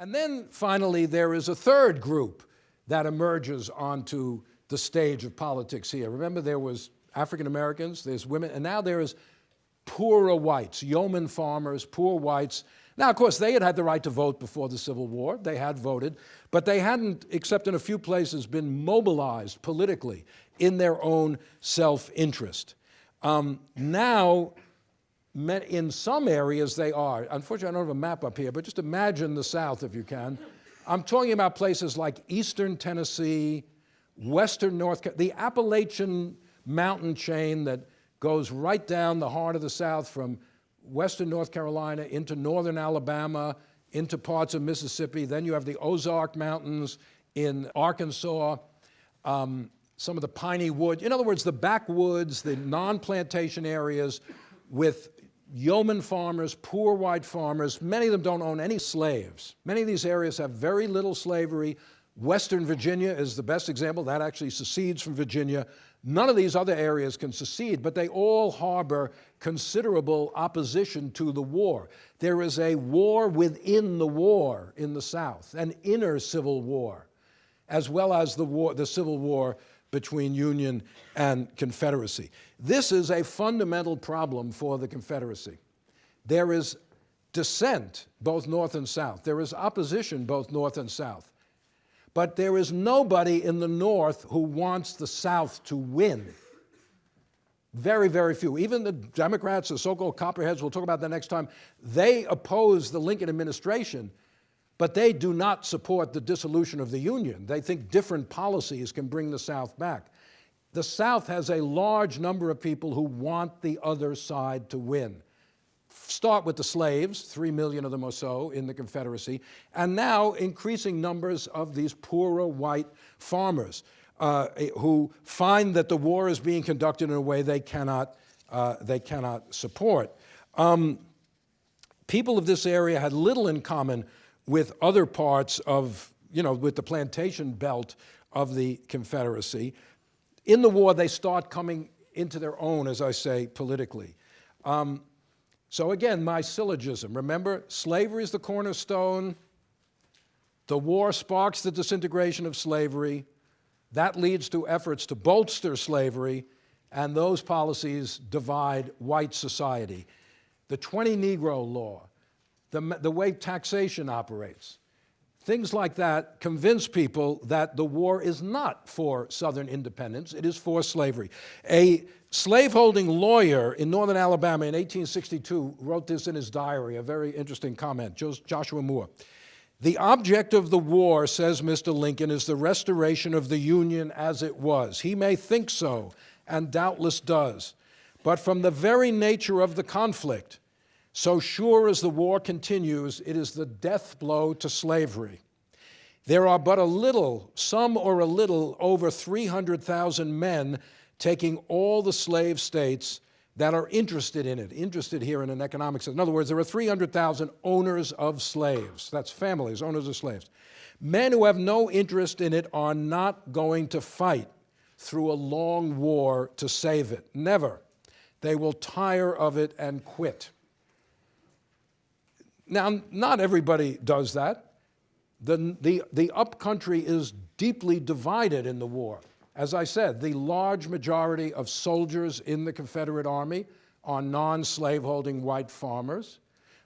And then finally, there is a third group that emerges onto the stage of politics here. Remember, there was African Americans, there's women, and now there is poorer whites, yeoman farmers, poor whites. Now, of course, they had had the right to vote before the Civil War. They had voted, but they hadn't, except in a few places, been mobilized politically in their own self-interest. Um, now, in some areas they are. Unfortunately, I don't have a map up here, but just imagine the South if you can. I'm talking about places like eastern Tennessee, western North, the Appalachian mountain chain that goes right down the heart of the South from western North Carolina into northern Alabama, into parts of Mississippi. Then you have the Ozark Mountains in Arkansas, um, some of the piney wood. In other words, the backwoods, the non-plantation areas with yeoman farmers, poor white farmers. Many of them don't own any slaves. Many of these areas have very little slavery. Western Virginia is the best example. That actually secedes from Virginia. None of these other areas can secede, but they all harbor considerable opposition to the war. There is a war within the war in the South, an inner civil war, as well as the, war, the civil war between Union and Confederacy. This is a fundamental problem for the Confederacy. There is dissent, both North and South. There is opposition, both North and South. But there is nobody in the North who wants the South to win. Very, very few. Even the Democrats, the so-called copperheads, we'll talk about that next time, they oppose the Lincoln administration but they do not support the dissolution of the Union. They think different policies can bring the South back. The South has a large number of people who want the other side to win. Start with the slaves, three million of them or so in the Confederacy, and now increasing numbers of these poorer white farmers uh, who find that the war is being conducted in a way they cannot, uh, they cannot support. Um, people of this area had little in common with other parts of, you know, with the plantation belt of the Confederacy. In the war, they start coming into their own, as I say, politically. Um, so again, my syllogism, remember, slavery is the cornerstone. The war sparks the disintegration of slavery. That leads to efforts to bolster slavery, and those policies divide white society. The 20 Negro law, the, the way taxation operates. Things like that convince people that the war is not for Southern independence, it is for slavery. A slaveholding lawyer in northern Alabama in 1862 wrote this in his diary, a very interesting comment, Joshua Moore. The object of the war, says Mr. Lincoln, is the restoration of the Union as it was. He may think so, and doubtless does, but from the very nature of the conflict, so sure as the war continues, it is the death blow to slavery. There are but a little, some or a little, over 300,000 men taking all the slave states that are interested in it, interested here in an economic sense. In other words, there are 300,000 owners of slaves. That's families, owners of slaves. Men who have no interest in it are not going to fight through a long war to save it. Never. They will tire of it and quit. Now, not everybody does that. The, the, the upcountry is deeply divided in the war. As I said, the large majority of soldiers in the Confederate Army are non-slaveholding white farmers.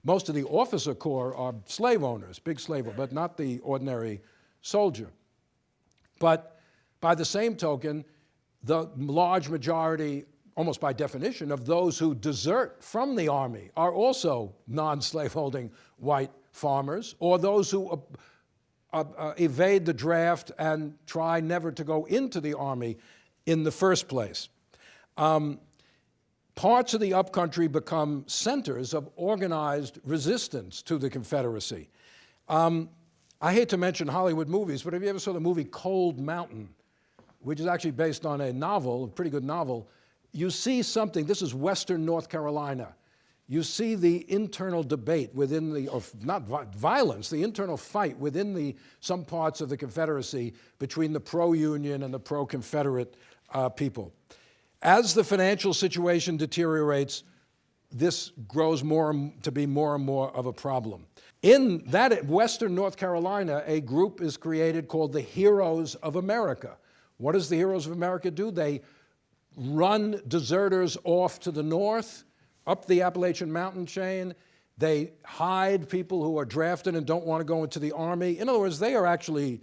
Most of the officer corps are slave owners, big slave owners, but not the ordinary soldier. But by the same token, the large majority almost by definition, of those who desert from the army are also non-slaveholding white farmers, or those who uh, uh, evade the draft and try never to go into the army in the first place. Um, parts of the upcountry become centers of organized resistance to the Confederacy. Um, I hate to mention Hollywood movies, but have you ever saw the movie Cold Mountain, which is actually based on a novel, a pretty good novel, you see something, this is Western North Carolina. You see the internal debate within the, or not violence, the internal fight within the, some parts of the Confederacy between the pro-Union and the pro-Confederate uh, people. As the financial situation deteriorates, this grows more to be more and more of a problem. In that Western North Carolina, a group is created called the Heroes of America. What does the Heroes of America do? They run deserters off to the north, up the Appalachian Mountain chain. They hide people who are drafted and don't want to go into the army. In other words, they are actually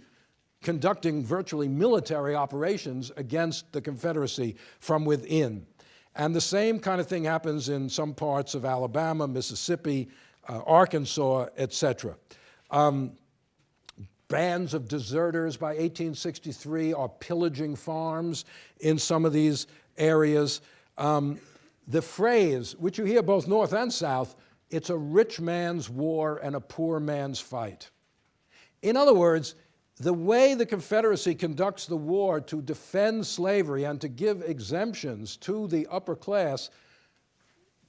conducting virtually military operations against the Confederacy from within. And the same kind of thing happens in some parts of Alabama, Mississippi, uh, Arkansas, et cetera. Um, bands of deserters by 1863 are pillaging farms in some of these areas. Um, the phrase, which you hear both North and South, it's a rich man's war and a poor man's fight. In other words, the way the Confederacy conducts the war to defend slavery and to give exemptions to the upper class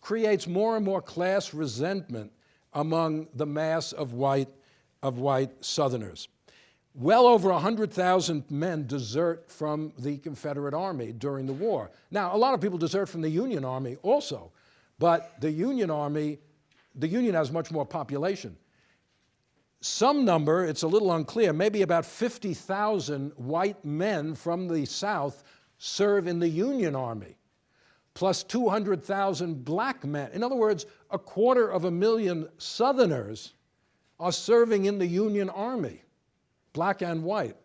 creates more and more class resentment among the mass of white, of white Southerners. Well over 100,000 men desert from the Confederate Army during the war. Now, a lot of people desert from the Union Army also, but the Union Army, the Union has much more population. Some number, it's a little unclear, maybe about 50,000 white men from the South serve in the Union Army, plus 200,000 black men. In other words, a quarter of a million Southerners are serving in the Union Army black and white.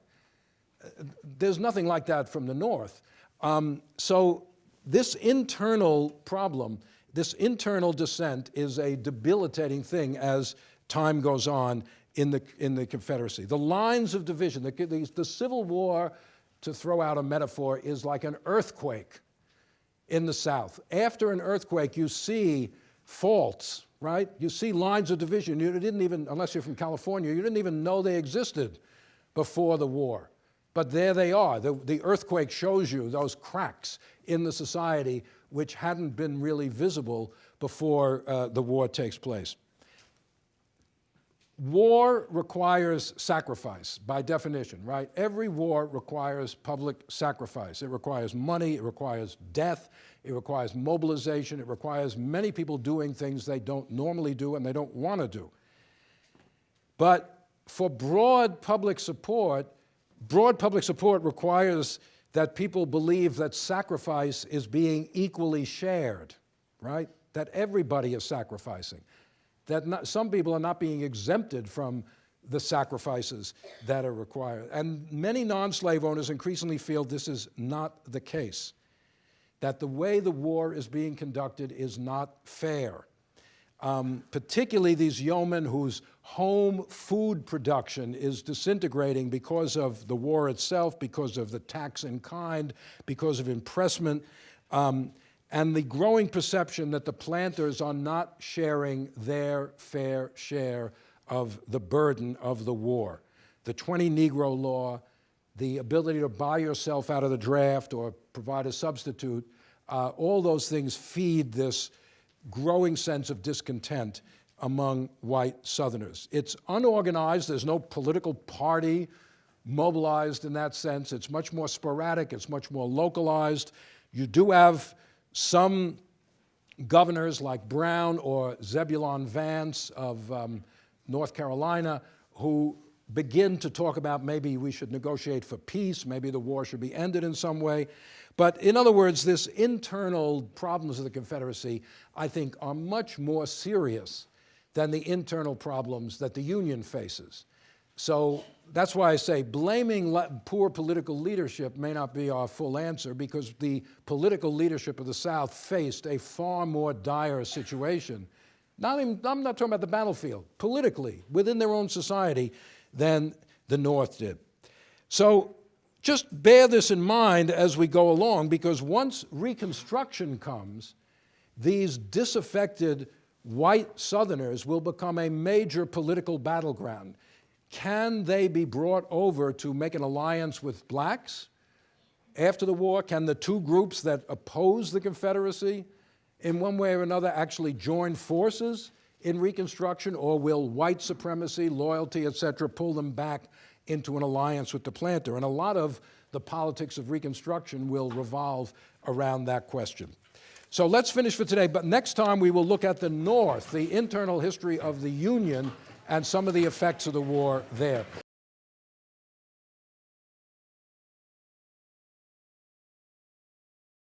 There's nothing like that from the North. Um, so this internal problem, this internal dissent is a debilitating thing as time goes on in the, in the Confederacy. The lines of division, the, the, the Civil War, to throw out a metaphor, is like an earthquake in the South. After an earthquake, you see faults, right? You see lines of division. You didn't even, unless you're from California, you didn't even know they existed before the war. But there they are. The, the earthquake shows you those cracks in the society which hadn't been really visible before uh, the war takes place. War requires sacrifice by definition, right? Every war requires public sacrifice. It requires money, it requires death, it requires mobilization, it requires many people doing things they don't normally do and they don't want to do. But for broad public support, broad public support requires that people believe that sacrifice is being equally shared, right? That everybody is sacrificing. That not, some people are not being exempted from the sacrifices that are required. And many non-slave owners increasingly feel this is not the case, that the way the war is being conducted is not fair um, particularly these yeomen whose home food production is disintegrating because of the war itself, because of the tax in kind, because of impressment, um, and the growing perception that the planters are not sharing their fair share of the burden of the war. The 20 Negro law, the ability to buy yourself out of the draft or provide a substitute, uh, all those things feed this growing sense of discontent among white Southerners. It's unorganized, there's no political party mobilized in that sense. It's much more sporadic, it's much more localized. You do have some governors like Brown or Zebulon Vance of um, North Carolina who begin to talk about maybe we should negotiate for peace, maybe the war should be ended in some way. But in other words, this internal problems of the Confederacy, I think, are much more serious than the internal problems that the Union faces. So that's why I say blaming poor political leadership may not be our full answer because the political leadership of the South faced a far more dire situation. Not even, I'm not talking about the battlefield, politically, within their own society, than the North did. So just bear this in mind as we go along because once Reconstruction comes, these disaffected white Southerners will become a major political battleground. Can they be brought over to make an alliance with blacks after the war? Can the two groups that oppose the Confederacy in one way or another actually join forces in Reconstruction or will white supremacy, loyalty, et cetera, pull them back into an alliance with the planter. And a lot of the politics of Reconstruction will revolve around that question. So let's finish for today, but next time we will look at the North, the internal history of the Union, and some of the effects of the war there.